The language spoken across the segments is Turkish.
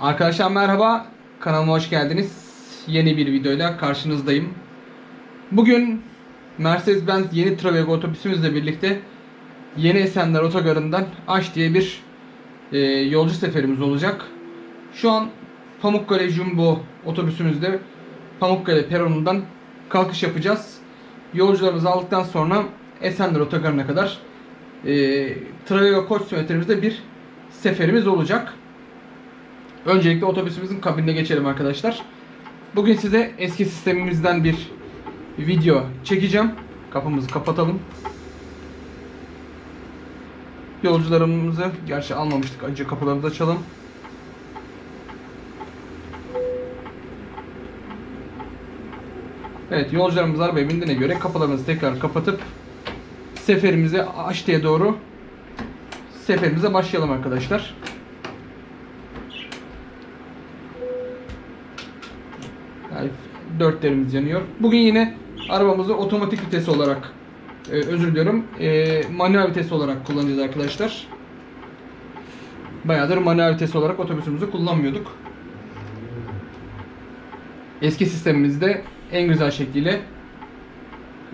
Arkadaşlar merhaba, kanalıma hoş geldiniz. Yeni bir videoyla karşınızdayım. Bugün Mercedes-Benz yeni Travego otobüsümüzle birlikte Yeni Esenler Otogarı'ndan Aş diye bir e, yolcu seferimiz olacak. Şu an Pamukkale Jumbo otobüsümüzde Pamukkale peronundan kalkış yapacağız. Yolcularımızı aldıktan sonra Esenler Otogarı'na kadar e, Travego koç bir seferimiz olacak. Öncelikle otobüsümüzün kabinine geçelim arkadaşlar. Bugün size eski sistemimizden bir video çekeceğim. Kapımızı kapatalım. Yolcularımızı gerçi almamıştık. Önce kapılarımızı açalım. Evet yolcularımız arabaya bindiğine göre kapılarımızı tekrar kapatıp seferimize Aşti'ye doğru seferimize başlayalım arkadaşlar. Dörtlerimiz yanıyor. Bugün yine arabamızı otomatik vites olarak e, özür diliyorum e, manuel vites olarak kullanacağız arkadaşlar. Bayağıdır manuel vites olarak otobüsümüzü kullanmıyorduk. Eski sistemimizde en güzel şekliyle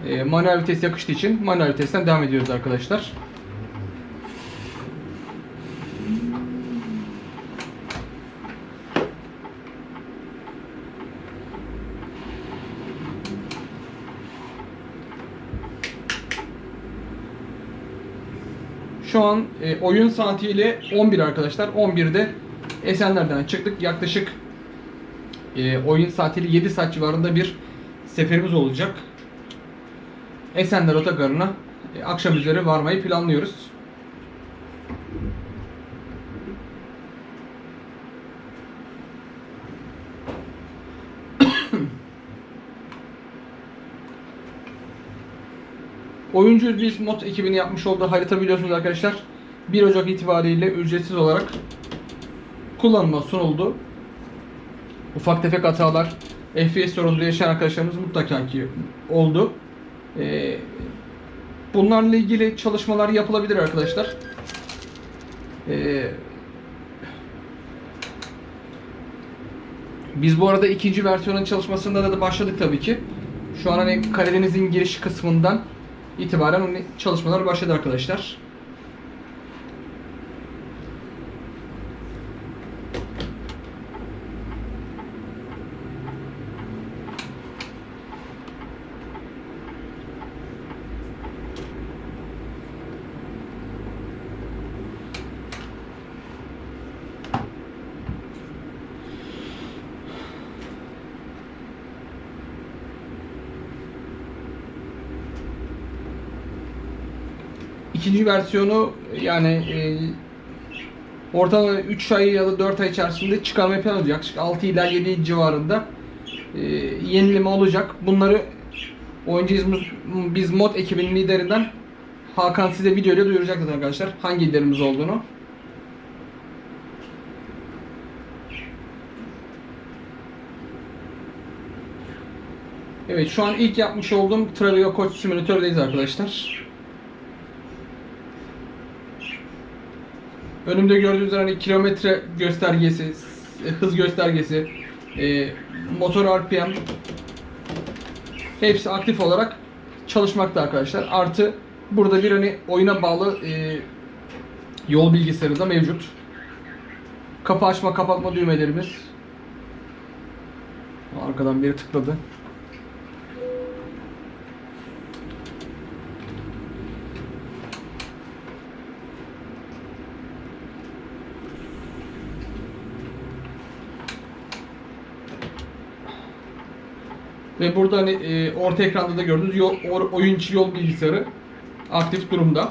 e, manuel vites yakıştığı için manuel vitesten devam ediyoruz arkadaşlar. Şu an e, oyun saatiyle 11 arkadaşlar. 11'de Esenler'den çıktık. Yaklaşık e, oyun saatiyle 7 saat civarında bir seferimiz olacak. Esenler Otogarı'na e, akşam üzeri varmayı planlıyoruz. Oyuncuyuz biz mod ekibini yapmış olduğu harita biliyorsunuz arkadaşlar. 1 Ocak itibariyle ücretsiz olarak kullanıma sunuldu. Ufak tefek hatalar, FPS sorunları yaşayan arkadaşlarımız mutlaka ki oldu. Ee, bunlarla ilgili çalışmalar yapılabilir arkadaşlar. Ee, biz bu arada ikinci versiyonun çalışmasında da başladık tabii ki. Şu an hani Karadeniz'in giriş kısmından itibaren çalışmalar başladı arkadaşlar. İkinci versiyonu yani e, ortalama 3 ay ya da 4 ay içerisinde çıkarmayı planlıyoruz. Yaklaşık 6 ila 7 civarında e, yenileme olacak. Bunları oyuncuyuz biz mod ekibinin liderinden Hakan size video ile duyuracaktır arkadaşlar. Hangi liderimiz olduğunu. Evet şu an ilk yapmış olduğum Travego Coach Simülatör'deyiz arkadaşlar. Önümde gördüğünüz hani kilometre göstergesi, hız göstergesi, e, motor RPM hepsi aktif olarak çalışmakta arkadaşlar. Artı burada bir hani oyuna bağlı e, yol bilgisayarı da mevcut. Kapı açma kapatma düğmelerimiz. Arkadan biri tıkladı. Ve burada hani e, orta ekranda da gördüğünüz yol, or- oyun içi yol bilgisayarı aktif durumda.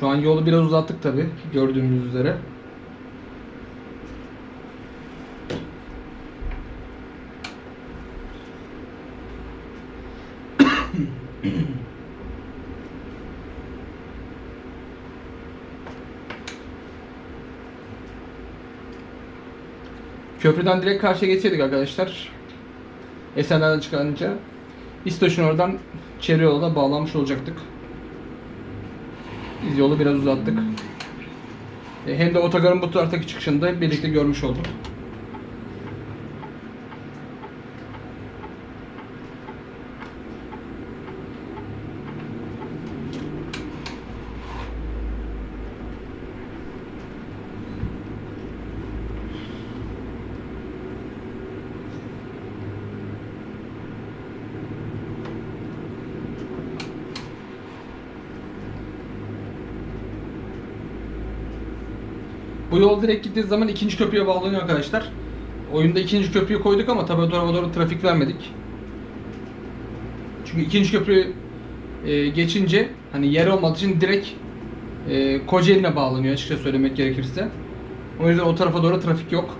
Şu an yolu biraz uzattık tabi gördüğünüz üzere. Köprüden direkt karşıya geçseydik arkadaşlar. Esenler'den çıkınca İstoç'un oradan çevre yola bağlanmış olacaktık. Biz yolu biraz uzattık. E, Hem de otogarın bu taraftaki çıkışında hep birlikte görmüş olduk. Bu yol direkt gittiği zaman ikinci köprüye bağlanıyor arkadaşlar. Oyunda ikinci köprüyü koyduk ama tabi o doğru trafik vermedik. Çünkü ikinci köprü e, geçince hani yer olmadığı için direkt e, Kocaeli'ne bağlanıyor açıkça söylemek gerekirse. O yüzden o tarafa doğru trafik yok.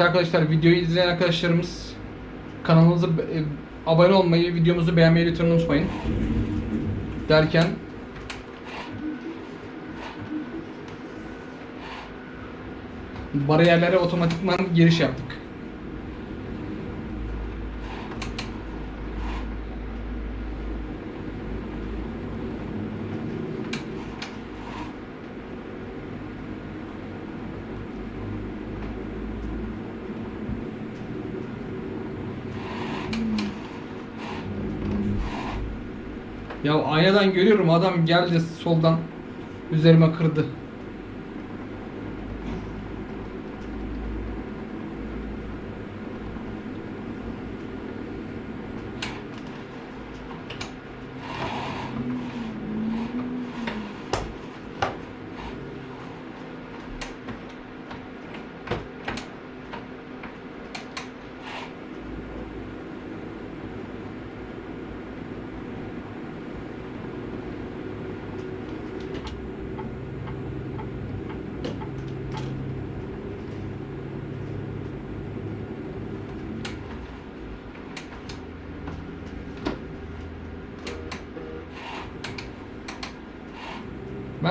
Arkadaşlar videoyu izleyen arkadaşlarımız kanalımıza e, abone olmayı, videomuzu beğenmeyi lütfen unutmayın. Derken bariyerlere otomatikman giriş yaptık. Ya aynadan görüyorum adam geldi soldan üzerime kırdı.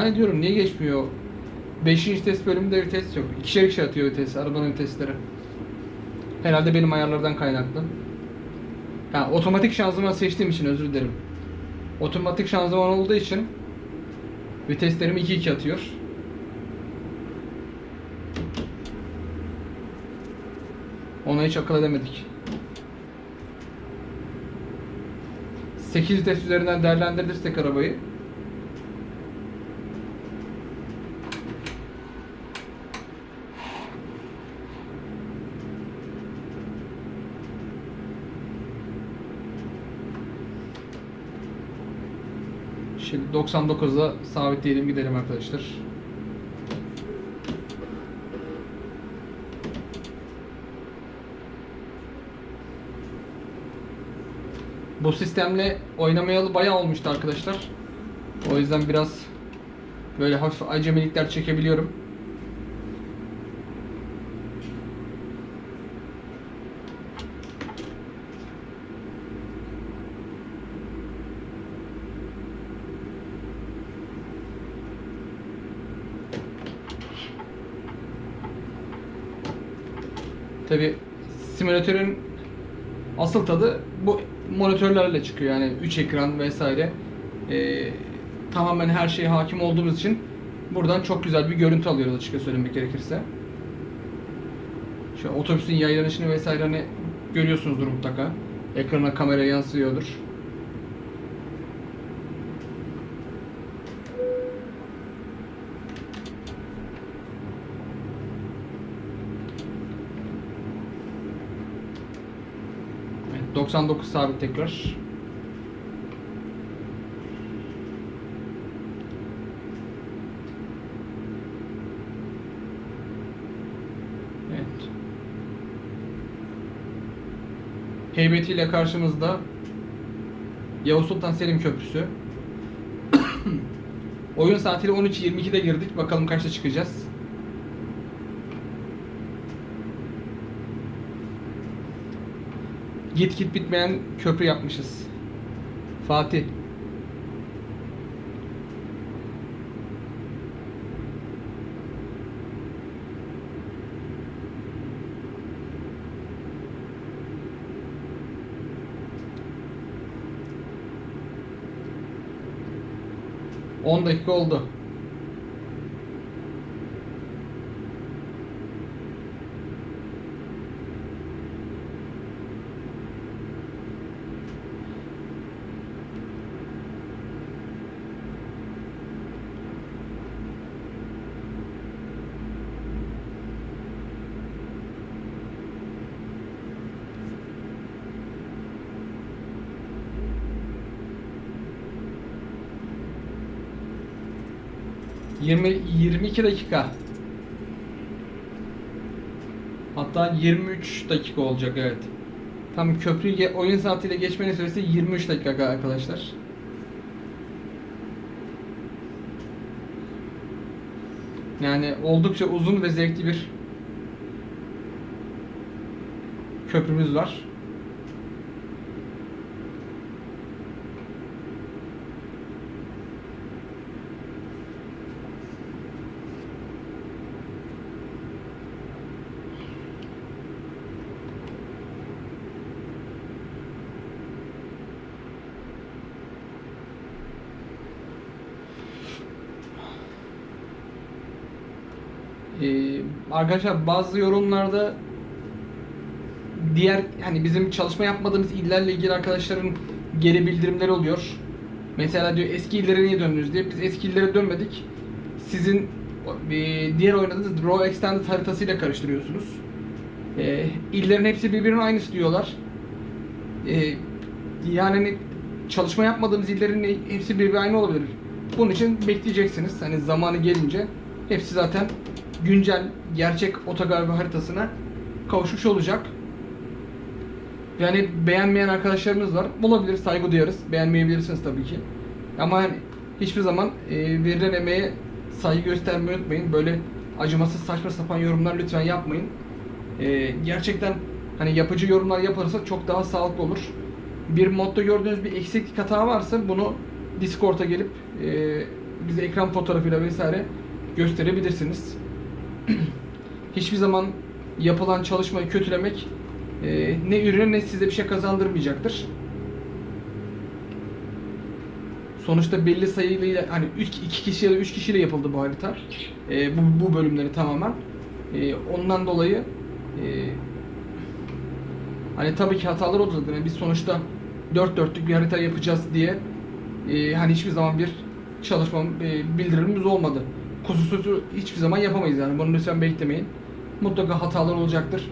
De diyorum niye geçmiyor? 5. test bölümünde vites yok. İkişer ikişer atıyor vites, arabanın vitesleri. Herhalde benim ayarlardan kaynaklı. Ha, otomatik şanzıman seçtiğim için özür dilerim. Otomatik şanzıman olduğu için viteslerimi 2-2 atıyor. Ona hiç akıl edemedik. 8 vites üzerinden değerlendirirsek arabayı Şimdi 99'a sabitleyelim gidelim arkadaşlar. Bu sistemle oynamayalı bayağı olmuştu arkadaşlar. O yüzden biraz böyle hafif acemilikler çekebiliyorum. Tabi simülatörün asıl tadı bu monitörlerle çıkıyor yani 3 ekran vesaire. Ee, tamamen her şeye hakim olduğumuz için buradan çok güzel bir görüntü alıyoruz açıkça söylemek gerekirse. Şu otobüsün yaylanışını vesaire hani görüyorsunuzdur mutlaka. Ekrana kamera yansıyordur. Evet, 99 sabit tekrar. Evet. Heybetiyle karşımızda Yavuz Sultan Selim Köprüsü. Oyun saatiyle 13.22'de girdik. Bakalım kaçta çıkacağız. Git git bitmeyen köprü yapmışız. Fatih. On dakika oldu. 22 dakika. Hatta 23 dakika olacak evet. Tam köprüyü oyun saatiyle geçmenin süresi 23 dakika arkadaşlar. Yani oldukça uzun ve zevkli bir köprümüz var. Ee, arkadaşlar bazı yorumlarda diğer hani bizim çalışma yapmadığımız illerle ilgili arkadaşların geri bildirimleri oluyor. Mesela diyor eski illere niye döndünüz diye. Biz eski illere dönmedik. Sizin e, diğer oynadığınız Raw Extended haritasıyla karıştırıyorsunuz. E, illerin hepsi birbirinin aynısı diyorlar. E, yani hani çalışma yapmadığımız illerin hepsi birbiri aynı olabilir. Bunun için bekleyeceksiniz. Hani zamanı gelince hepsi zaten güncel gerçek otogar ve haritasına kavuşmuş olacak. Yani beğenmeyen arkadaşlarımız var. Olabilir, saygı duyarız. Beğenmeyebilirsiniz tabii ki. Ama hani hiçbir zaman e, verilen emeğe saygı göstermeyi unutmayın. Böyle acımasız saçma sapan yorumlar lütfen yapmayın. E, gerçekten hani yapıcı yorumlar yapılırsa çok daha sağlıklı olur. Bir modda gördüğünüz bir eksiklik hata varsa bunu Discord'a gelip e, bize ekran fotoğrafıyla vesaire gösterebilirsiniz. Hiçbir zaman yapılan çalışmayı kötülemek e, ne ürüne ne size bir şey kazandırmayacaktır. Sonuçta belli sayıyla hani 3 2 kişi ya da 3 kişiyle yapıldı bu harita. E, bu, bu bölümleri tamamen. E, ondan dolayı e, hani tabii ki hatalar oldu zaten. Yani biz sonuçta 4 dörtlük bir harita yapacağız diye e, hani hiçbir zaman bir çalışma e, bildirimimiz olmadı. Kusursuz hiçbir zaman yapamayız yani. Bunu lütfen beklemeyin. Mutlaka hatalar olacaktır.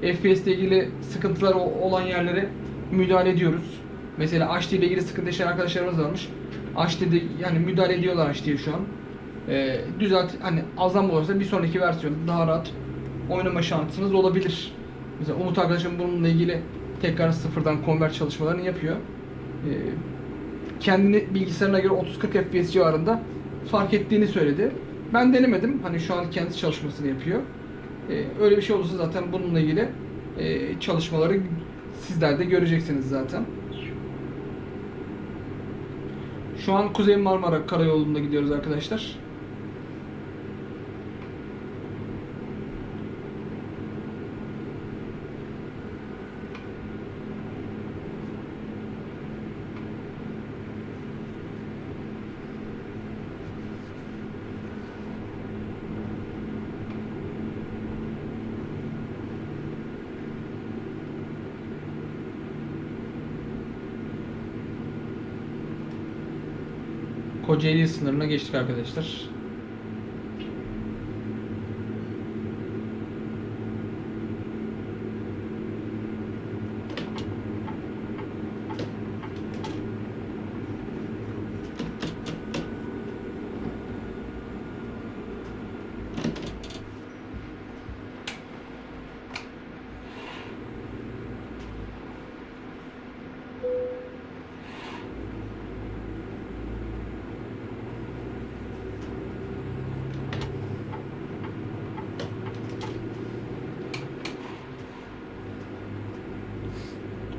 FPS ile ilgili sıkıntılar olan yerlere müdahale ediyoruz. Mesela HD ile ilgili sıkıntı yaşayan arkadaşlarımız varmış. HD'de yani müdahale ediyorlar HD'ye şu an. Ee, düzelt hani azam olursa bir sonraki versiyonda daha rahat oynama şansınız olabilir. Mesela Umut arkadaşım bununla ilgili tekrar sıfırdan convert çalışmalarını yapıyor. Ee, kendini bilgisayarına göre 30-40 FPS civarında fark ettiğini söyledi. Ben denemedim. Hani şu an kendisi çalışmasını yapıyor. Ee, öyle bir şey olursa zaten bununla ilgili e, çalışmaları sizler de göreceksiniz zaten. Şu an Kuzey Marmara Karayolu'nda gidiyoruz arkadaşlar. Kocaeli sınırına geçtik arkadaşlar.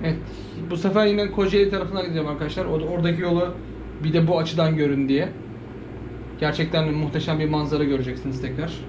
Evet. Bu sefer yine Kocaeli tarafına gideceğim arkadaşlar. Oradaki yolu bir de bu açıdan görün diye. Gerçekten muhteşem bir manzara göreceksiniz tekrar.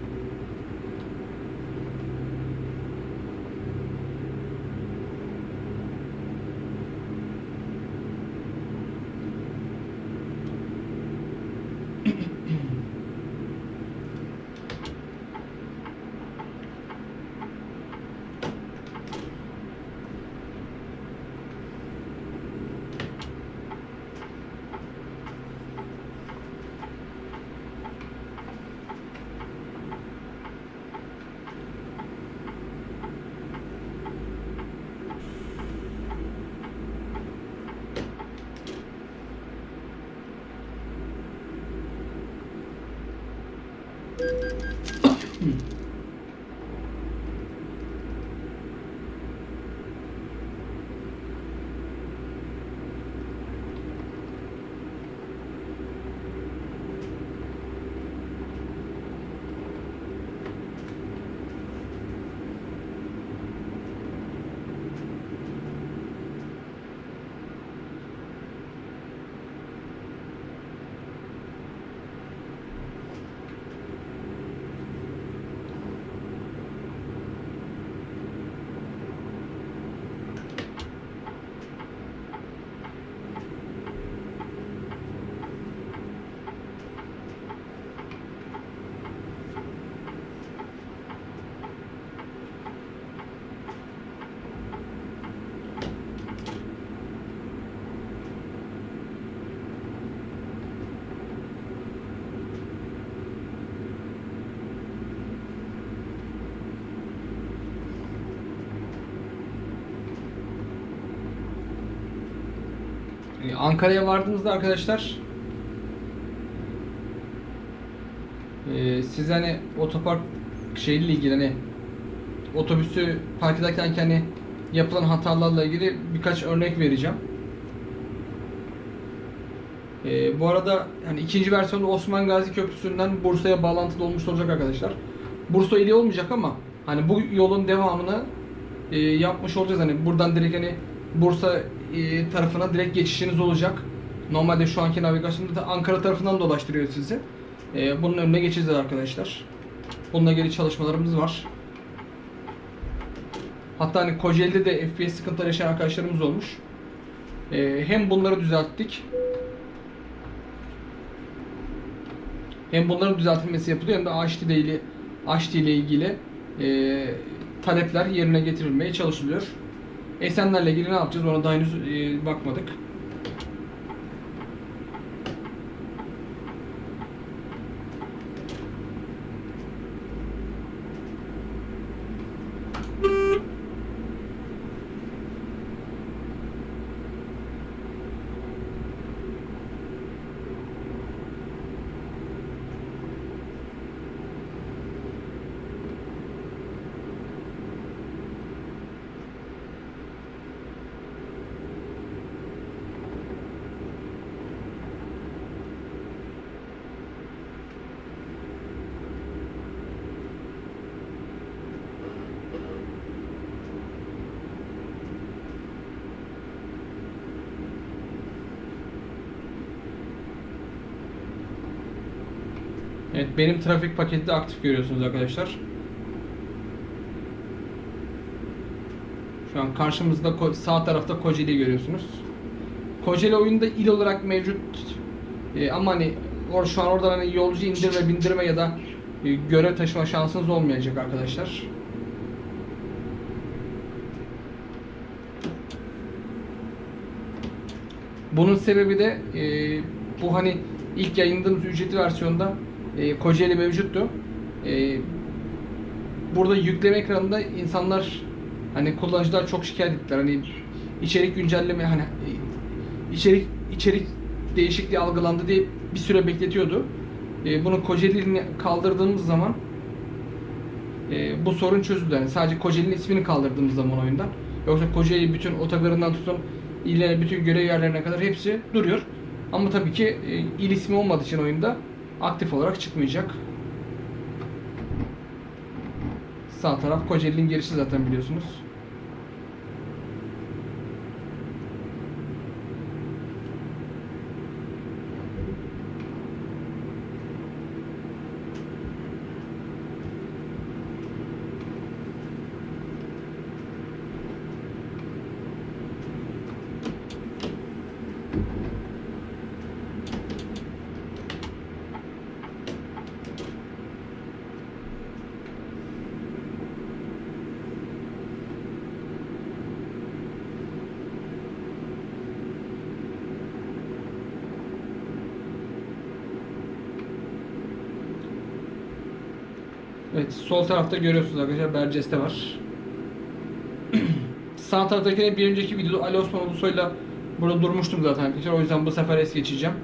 Ankara'ya vardığımızda arkadaşlar e, siz hani otopark şeyle ilgili hani otobüsü park ederken hani yapılan hatalarla ilgili birkaç örnek vereceğim. E, bu arada hani ikinci versiyonda Osman Gazi Köprüsü'nden Bursa'ya bağlantılı olmuş olacak arkadaşlar. Bursa ili olmayacak ama hani bu yolun devamını e, yapmış olacağız. Hani buradan direkt hani Bursa e, tarafına direkt geçişiniz olacak. Normalde şu anki navigasyonda da Ankara tarafından dolaştırıyor sizi. E, bunun önüne geçeceğiz arkadaşlar. Bununla ilgili çalışmalarımız var. Hatta hani Kocaeli'de de FPS sıkıntıları yaşayan arkadaşlarımız olmuş. E, hem bunları düzelttik. Hem bunların düzeltilmesi yapılıyor hem de AHT ile ilgili, AHT ile ilgili e, talepler yerine getirilmeye çalışılıyor. Esenlerle ilgili ne yapacağız ona daha henüz e, bakmadık. Evet benim trafik paketi de aktif görüyorsunuz arkadaşlar. Şu an karşımızda sağ tarafta Kocaeli görüyorsunuz. Kocaeli oyunda il olarak mevcut. Ee, ama hani or şu an oradan hani yolcu indirme, bindirme ya da e, görev taşıma şansınız olmayacak arkadaşlar. Bunun sebebi de e, bu hani ilk yayınladığımız ücretli versiyonda e, Kocaeli mevcuttu. E, burada yükleme ekranında insanlar hani kullanıcılar çok şikayet ettiler. Hani içerik güncelleme hani e, içerik içerik değişikliği algılandı diye bir süre bekletiyordu. E, bunu Kocaeli'ni kaldırdığımız zaman e, bu sorun çözüldü. Yani sadece Kocaeli'nin ismini kaldırdığımız zaman oyundan. Yoksa Kocaeli bütün otogarından tutun illere bütün görev yerlerine kadar hepsi duruyor. Ama tabii ki e, il ismi olmadığı için oyunda aktif olarak çıkmayacak. Sağ taraf Kocaeli'nin girişi zaten biliyorsunuz. Evet, sol tarafta görüyorsunuz arkadaşlar Berceste var. Sağ taraftakine bir önceki videoda Ali Osman Ulusoy'la burada durmuştum zaten arkadaşlar. O yüzden bu sefer es geçeceğim.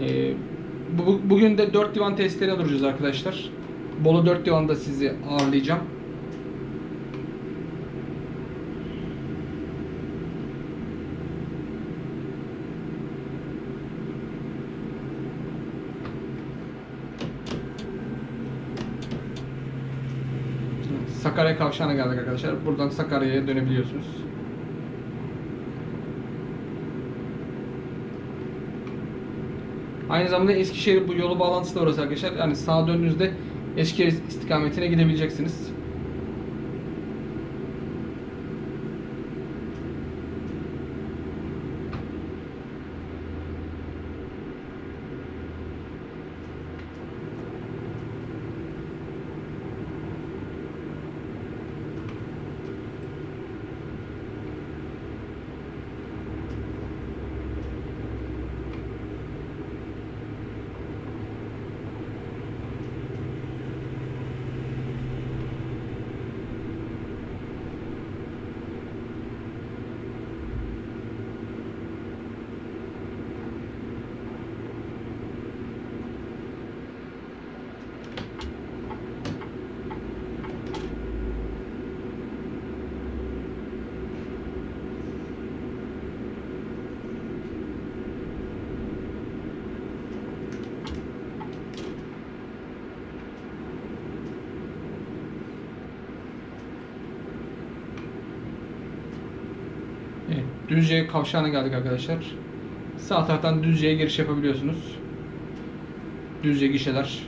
Ee, bu, bugün de 4 divan testlerine duracağız arkadaşlar. Bolu 4 divanda sizi ağırlayacağım. Sakarya Kavşağı'na geldik arkadaşlar. Buradan Sakarya'ya dönebiliyorsunuz. Aynı zamanda Eskişehir bu yolu bağlantısı da orası arkadaşlar. Yani sağa döndüğünüzde Eskişehir istikametine gidebileceksiniz. Evet, Düzce kavşağına geldik arkadaşlar. Sağ taraftan Düzce'ye giriş yapabiliyorsunuz. Düzce gişeler.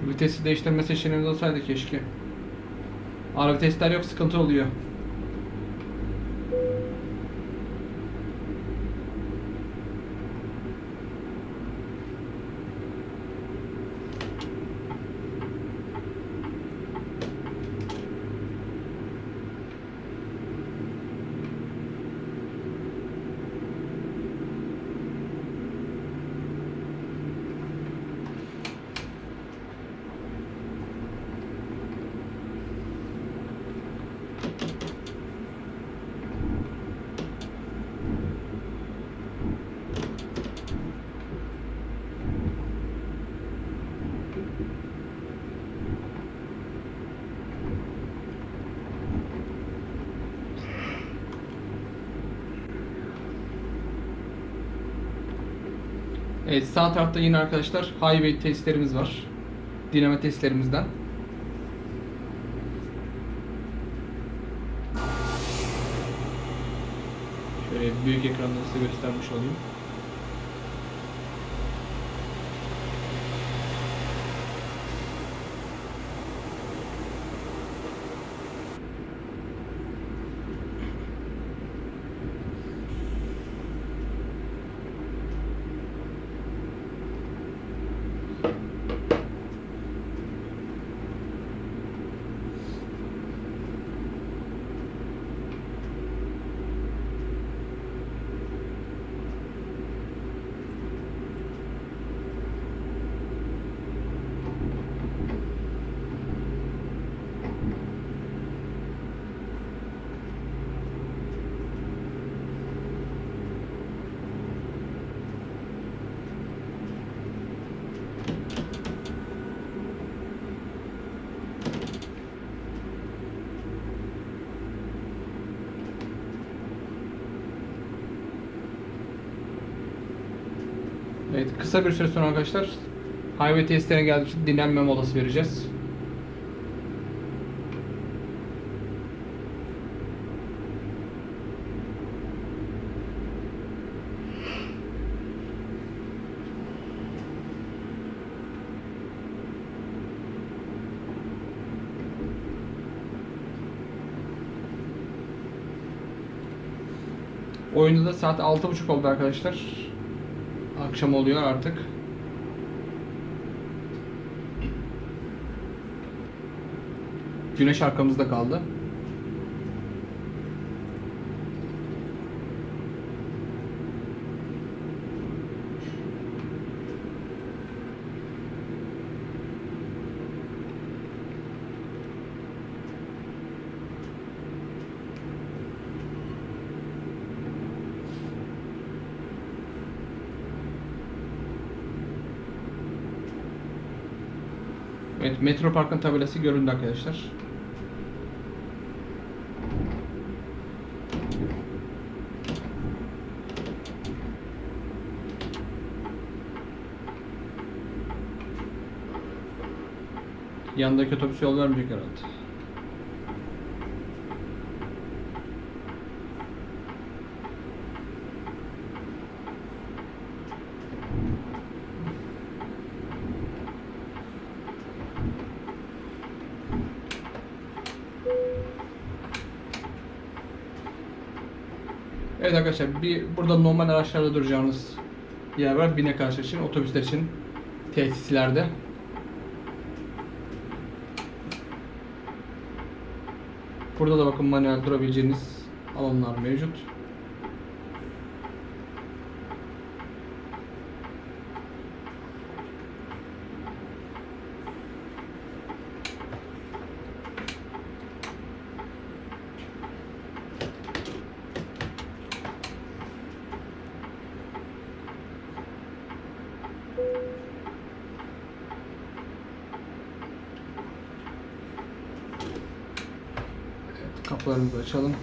Şu vitesi değiştirme seçeneğimiz olsaydı keşke. Ara vitesler yok sıkıntı oluyor. Evet sağ tarafta yine arkadaşlar highway testlerimiz var. Diname testlerimizden. Şöyle büyük ekranda size göstermiş olayım. Evet kısa bir süre sonra arkadaşlar highway testlerine geldiği için dinlenme molası vereceğiz. Oyunda da saat 6.30 oldu arkadaşlar. Akşam oluyor artık. Güneş arkamızda kaldı. Evet, Metro Park'ın tabelası göründü arkadaşlar. Yandaki otobüs yol vermeyecek herhalde. Evet arkadaşlar bir burada normal araçlarda duracağınız yer var. Binek araçlar için, otobüsler için tesislerde. Burada da bakın manuel durabileceğiniz alanlar mevcut. Evet, kapılarımızı açalım.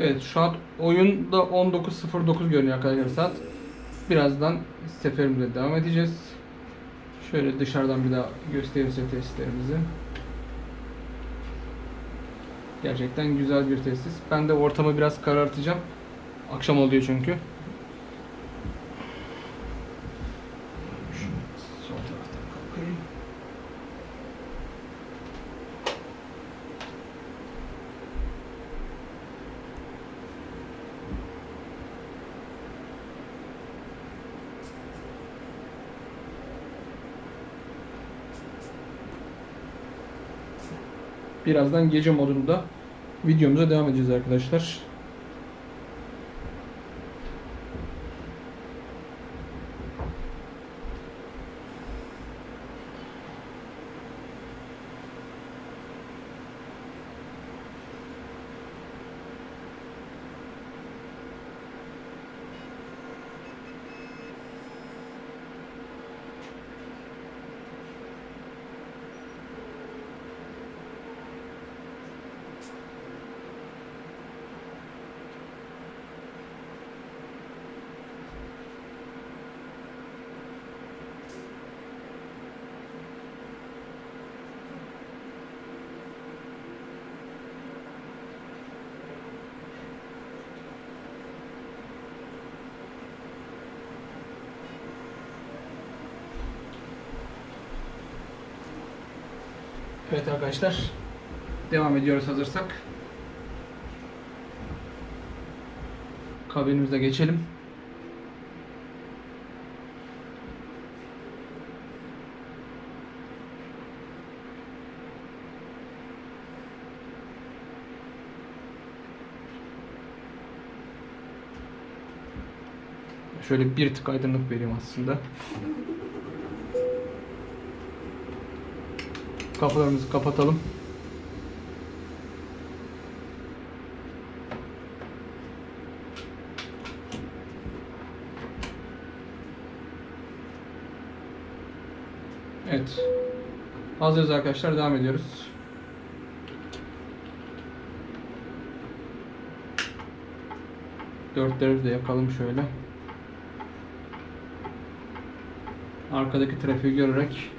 Evet şu an oyunda 19.09 görünüyor arkadaşlar saat. Birazdan seferimize devam edeceğiz. Şöyle dışarıdan bir daha göstereyim size testlerimizi. Gerçekten güzel bir tesis. Ben de ortamı biraz karartacağım. Akşam oluyor çünkü. Şu sol taraftan kalkayım. Birazdan gece modunda videomuza devam edeceğiz arkadaşlar. Arkadaşlar. Devam ediyoruz hazırsak. Kabinimize geçelim. Şöyle bir tık aydınlık vereyim aslında. Kapılarımızı kapatalım. Evet. Hazırız arkadaşlar. Devam ediyoruz. Dörtlerimizi de yakalım şöyle. Arkadaki trafiği görerek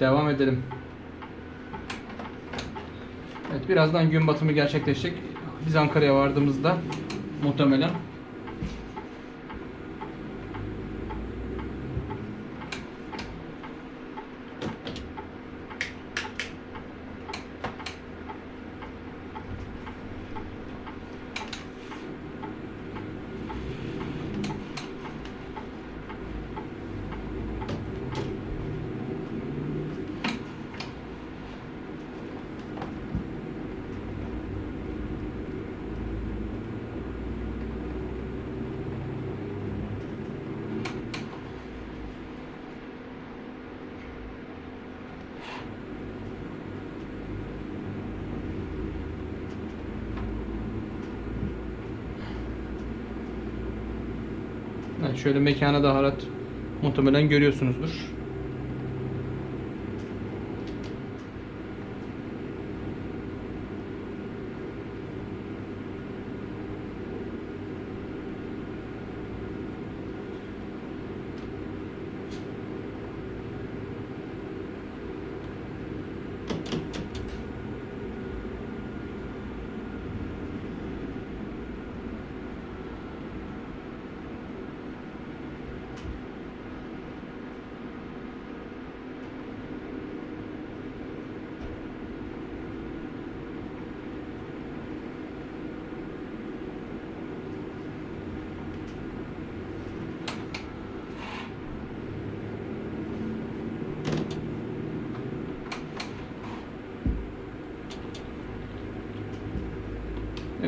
devam edelim. Evet birazdan gün batımı gerçekleşecek. Biz Ankara'ya vardığımızda muhtemelen Evet, şöyle mekana da harat muhtemelen görüyorsunuzdur.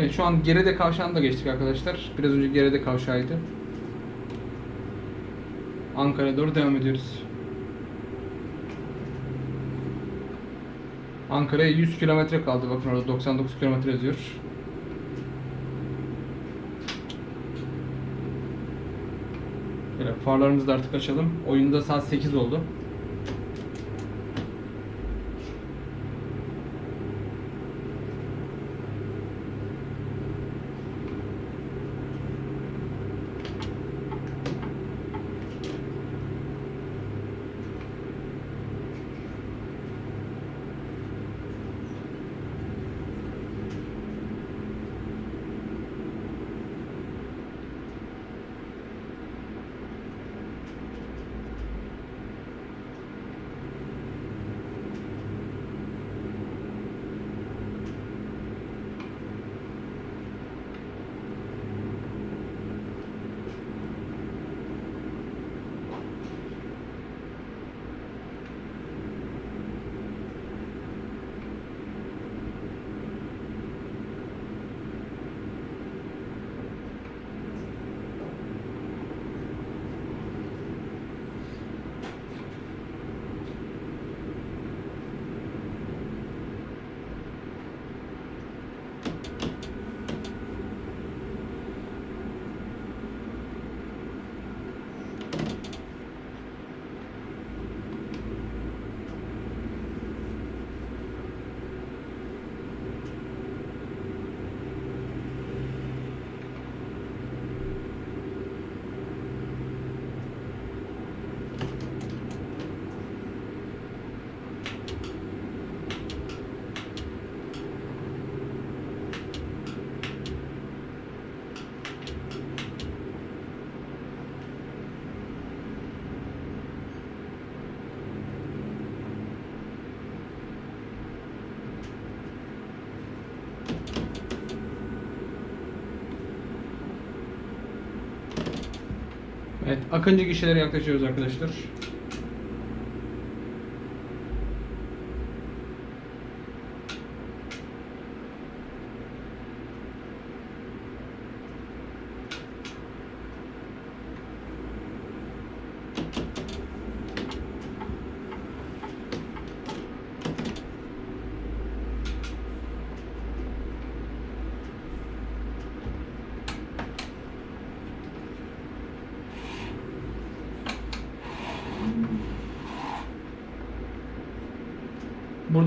Evet şu an Gerede kavşağını da geçtik arkadaşlar. Biraz önce Gerede kavşağıydı. Ankara'ya doğru devam ediyoruz. Ankara'ya 100 kilometre kaldı. Bakın orada 99 kilometre yazıyor. Böyle farlarımızı da artık açalım. Oyunda saat 8 oldu. Akıncı gişelere yaklaşıyoruz arkadaşlar.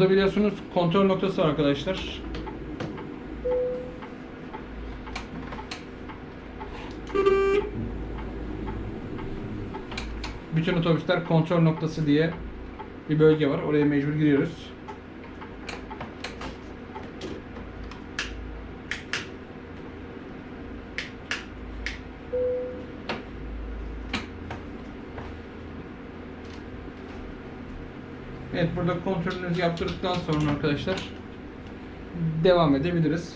Burada biliyorsunuz kontrol noktası var arkadaşlar. Bütün otobüsler kontrol noktası diye bir bölge var. Oraya mecbur giriyoruz. Evet burada kontrolünüzü yaptırdıktan sonra arkadaşlar devam edebiliriz.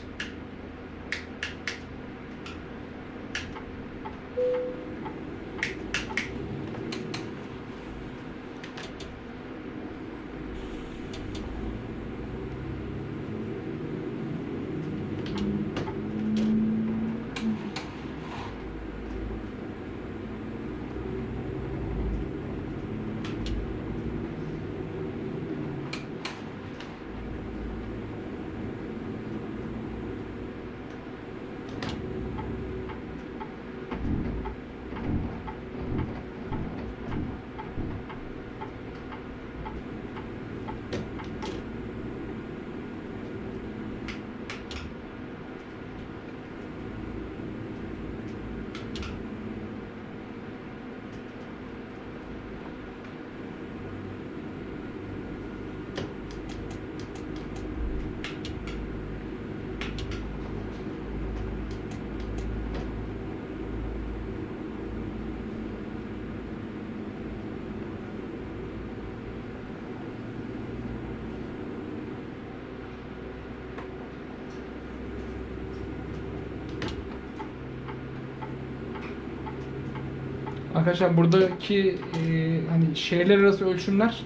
Arkadaşlar buradaki e, hani şehirler arası ölçümler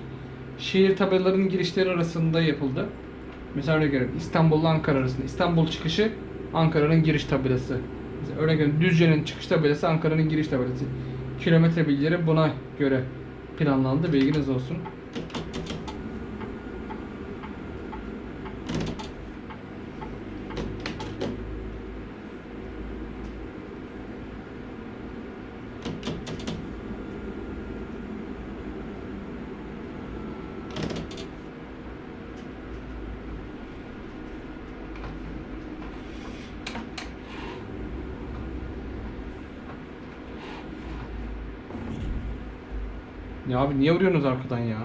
şehir tabelalarının girişleri arasında yapıldı. Mesela örnek veriyorum İstanbul'la Ankara arasında. İstanbul çıkışı Ankara'nın giriş tabelası. Mesela örnek veriyorum Düzce'nin çıkış tabelası Ankara'nın giriş tabelası. Kilometre bilgileri buna göre planlandı. Bilginiz olsun. Ya abi niye vuruyorsunuz arkadan ya?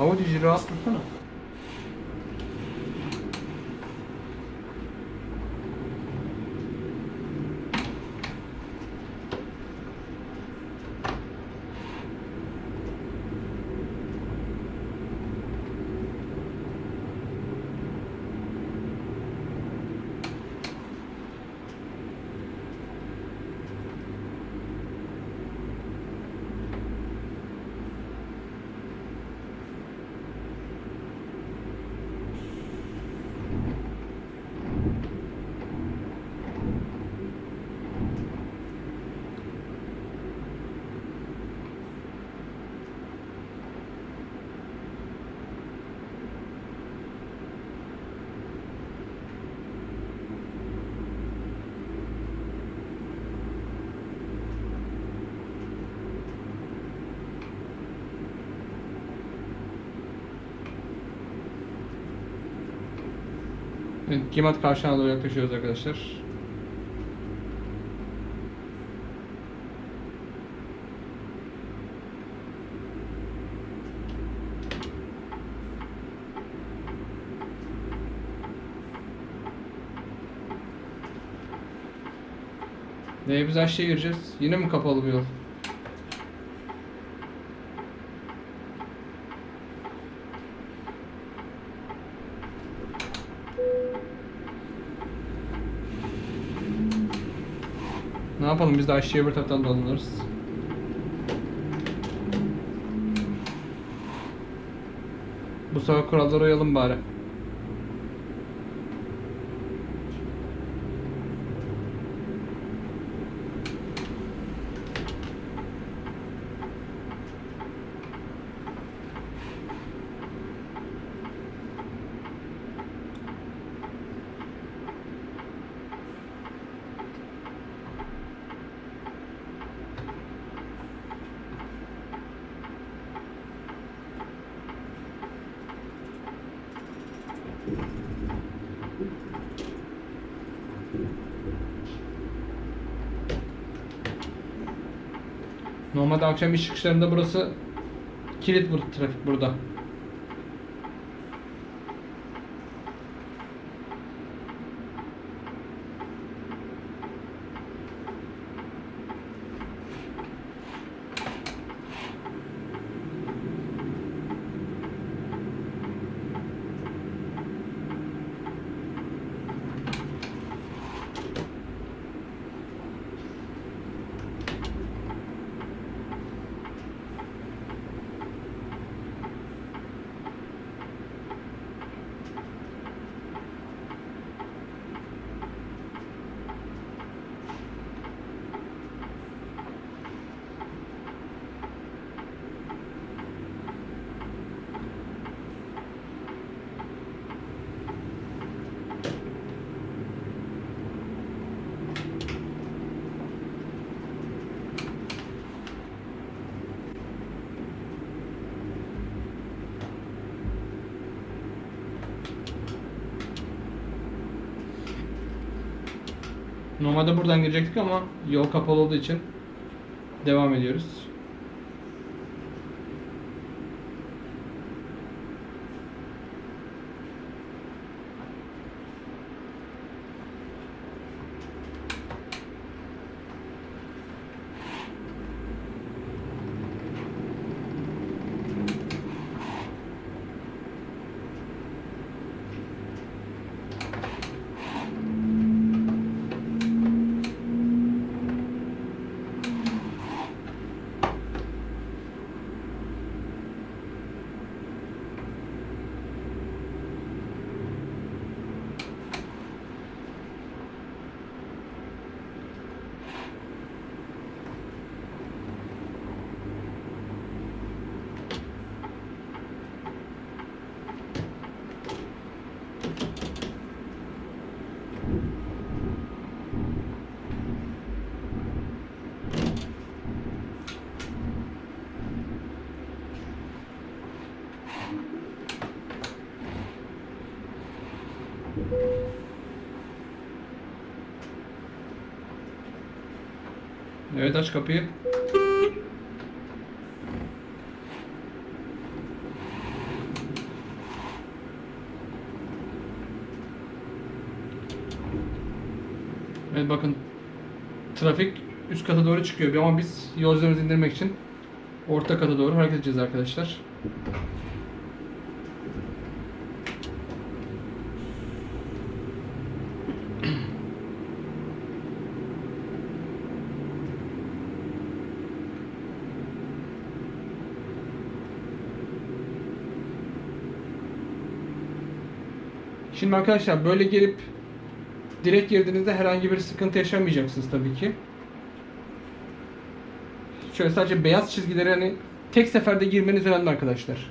Audi'ci rahat dursana. Evet, Gimat kavşağına doğru yaklaşıyoruz arkadaşlar. Ee, biz aşağıya gireceğiz. Yine mi kapalı bir yol? Yapalım biz de aşağıya bir taraftan dolanırız. Bu sefer kurallara uyalım bari. Normalde akşam iş çıkışlarında burası kilit bu trafik burada. Normalde buradan girecektik ama yol kapalı olduğu için devam ediyoruz. Evet aç kapıyı. Evet bakın trafik üst kata doğru çıkıyor ama biz yolcularımızı indirmek için orta kata doğru hareket edeceğiz arkadaşlar. Şimdi arkadaşlar böyle gelip direkt girdiğinizde herhangi bir sıkıntı yaşamayacaksınız tabii ki. Şöyle sadece beyaz çizgileri hani tek seferde girmeniz önemli arkadaşlar.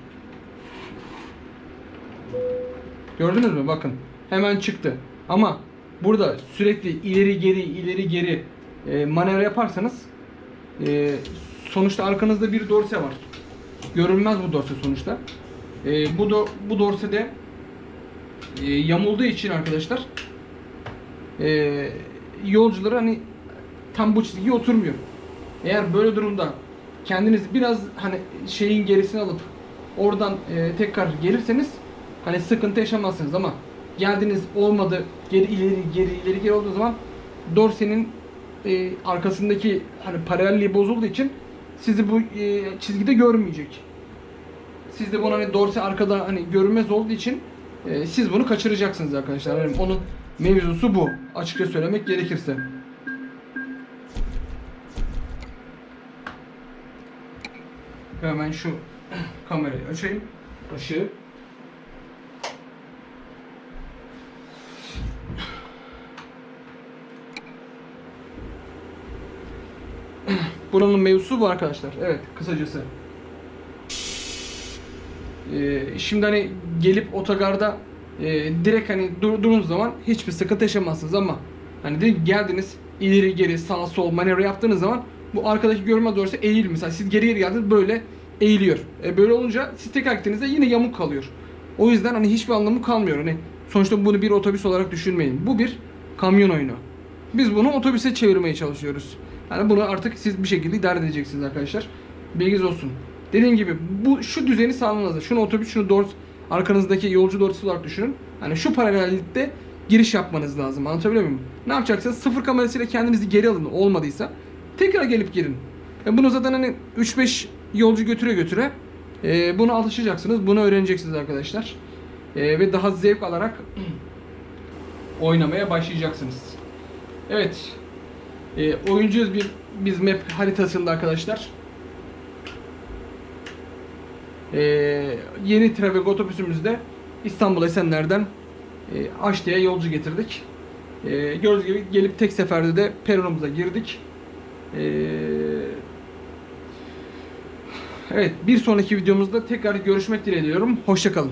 Gördünüz mü? Bakın. Hemen çıktı. Ama burada sürekli ileri geri ileri geri e, manevra yaparsanız e, sonuçta arkanızda bir dorse var. Görünmez bu dorse sonuçta. E, bu do, bu dorse de e, yamulduğu için arkadaşlar e, yolcuları hani tam bu çizgiye oturmuyor. Eğer böyle durumda kendiniz biraz hani şeyin gerisini alıp oradan e, tekrar gelirseniz hani sıkıntı yaşamazsınız ama geldiniz olmadı geri ileri geri ileri geri olduğu zaman dorsenin e, arkasındaki hani paralelliği bozulduğu için sizi bu e, çizgide görmeyecek. Siz de bunu hani dorse arkada hani görünmez olduğu için e, siz bunu kaçıracaksınız arkadaşlar. Yani onun mevzusu bu. Açıkça söylemek gerekirse. Hemen şu kamerayı açayım. Işığı. Buranın mevzusu bu arkadaşlar. Evet kısacası. Ee, şimdi hani gelip otogarda e, direkt hani durduğunuz zaman hiçbir sıkıntı yaşamazsınız ama hani direkt geldiniz ileri geri sağ sol manevra yaptığınız zaman bu arkadaki görünmez doğrusu eğil mesela siz geri geri geldiniz böyle eğiliyor. E, böyle olunca siz tekrar gittiğinizde yine yamuk kalıyor. O yüzden hani hiçbir anlamı kalmıyor. Hani sonuçta bunu bir otobüs olarak düşünmeyin. Bu bir kamyon oyunu. Biz bunu otobüse çevirmeye çalışıyoruz. Yani bunu artık siz bir şekilde idare edeceksiniz arkadaşlar. Bilginiz olsun. Dediğim gibi bu şu düzeni sağlamanız. Şunu otobüs, şunu doğru arkanızdaki yolcu doğrusu olarak düşünün. Hani şu paralellikte giriş yapmanız lazım. Anlatabiliyor muyum? Ne yapacaksınız? Sıfır kamerasıyla kendinizi geri alın. Olmadıysa tekrar gelip girin. E bunu zaten hani 3-5 yolcu götüre götüre e, bunu alışacaksınız. Bunu öğreneceksiniz arkadaşlar. E, ve daha zevk alarak oynamaya başlayacaksınız. Evet. E, oyuncuyuz bir biz map haritasında arkadaşlar. E, yeni Trafik otobüsümüzde İstanbul Esenler'den e, Aşti'ye yolcu getirdik. E, gördüğünüz gibi gelip tek seferde de peronumuza girdik. E, evet bir sonraki videomuzda tekrar görüşmek dileğiyle diyorum. Hoşçakalın.